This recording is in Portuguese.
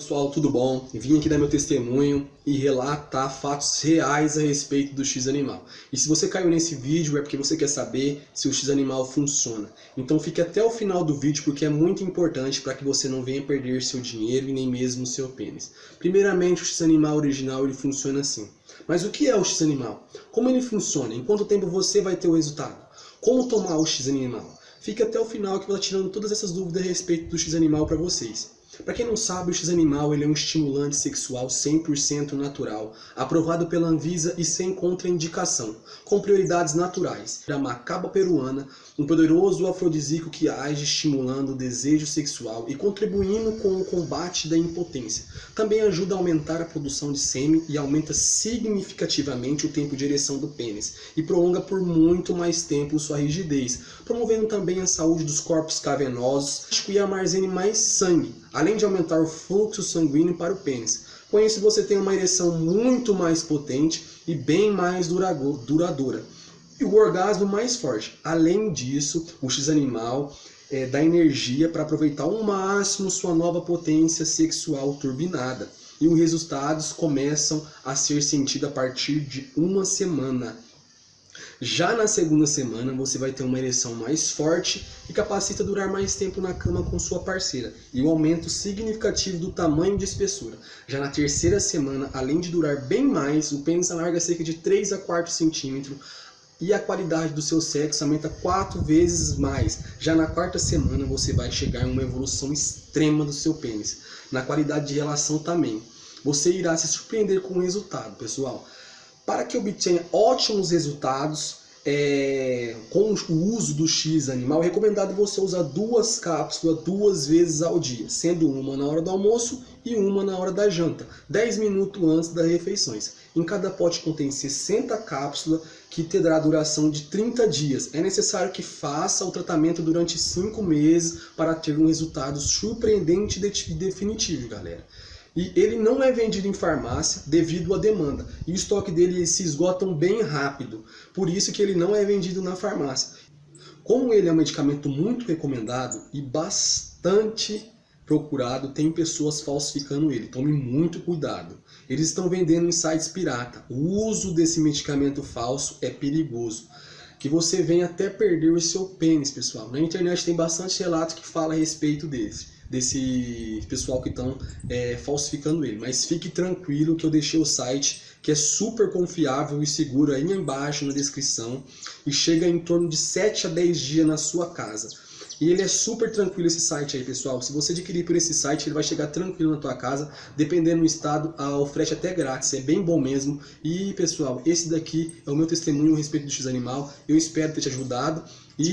Pessoal, tudo bom? Vim aqui dar meu testemunho e relatar fatos reais a respeito do X-Animal. E se você caiu nesse vídeo é porque você quer saber se o X-Animal funciona. Então fique até o final do vídeo porque é muito importante para que você não venha perder seu dinheiro e nem mesmo seu pênis. Primeiramente, o X-Animal original ele funciona assim. Mas o que é o X-Animal? Como ele funciona? Em quanto tempo você vai ter o resultado? Como tomar o X-Animal? Fique até o final que eu vou tirando todas essas dúvidas a respeito do X-Animal para vocês. Para quem não sabe, o X-Animal é um estimulante sexual 100% natural, aprovado pela Anvisa e sem contraindicação, com prioridades naturais. Da macaba peruana, um poderoso afrodisíaco que age estimulando o desejo sexual e contribuindo com o combate da impotência. Também ajuda a aumentar a produção de sêmen e aumenta significativamente o tempo de ereção do pênis e prolonga por muito mais tempo sua rigidez, promovendo também a saúde dos corpos cavernosos e armazene mais sangue, além de aumentar o fluxo sanguíneo para o pênis. Com isso você tem uma ereção muito mais potente e bem mais duradoura. E o orgasmo mais forte. Além disso, o X-animal é, dá energia para aproveitar ao máximo sua nova potência sexual turbinada. E os resultados começam a ser sentidos a partir de uma semana. Já na segunda semana, você vai ter uma ereção mais forte e capacita durar mais tempo na cama com sua parceira, e um aumento significativo do tamanho de espessura. Já na terceira semana, além de durar bem mais, o pênis alarga cerca de 3 a 4 centímetros, e a qualidade do seu sexo aumenta quatro vezes mais. Já na quarta semana você vai chegar em uma evolução extrema do seu pênis. Na qualidade de relação também. Você irá se surpreender com o resultado, pessoal. Para que obtenha ótimos resultados é, com o uso do X animal, é recomendado você usar duas cápsulas duas vezes ao dia, sendo uma na hora do almoço e uma na hora da janta, 10 minutos antes das refeições. Em cada pote contém 60 cápsulas que terá duração de 30 dias. É necessário que faça o tratamento durante 5 meses para ter um resultado surpreendente e definitivo, galera. E ele não é vendido em farmácia devido à demanda. E o estoque dele se esgotam bem rápido. Por isso que ele não é vendido na farmácia. Como ele é um medicamento muito recomendado e bastante procurado, tem pessoas falsificando ele. Tome muito cuidado. Eles estão vendendo em sites pirata. O uso desse medicamento falso é perigoso. Que você vem até perder o seu pênis, pessoal. Na internet tem bastante relatos que falam a respeito desse desse pessoal que estão é, falsificando ele. Mas fique tranquilo que eu deixei o site que é super confiável e seguro aí embaixo na descrição e chega em torno de 7 a 10 dias na sua casa. E ele é super tranquilo esse site aí, pessoal. Se você adquirir por esse site, ele vai chegar tranquilo na tua casa, dependendo do estado, o frete é até grátis, é bem bom mesmo. E, pessoal, esse daqui é o meu testemunho a respeito do X-Animal. Eu espero ter te ajudado. E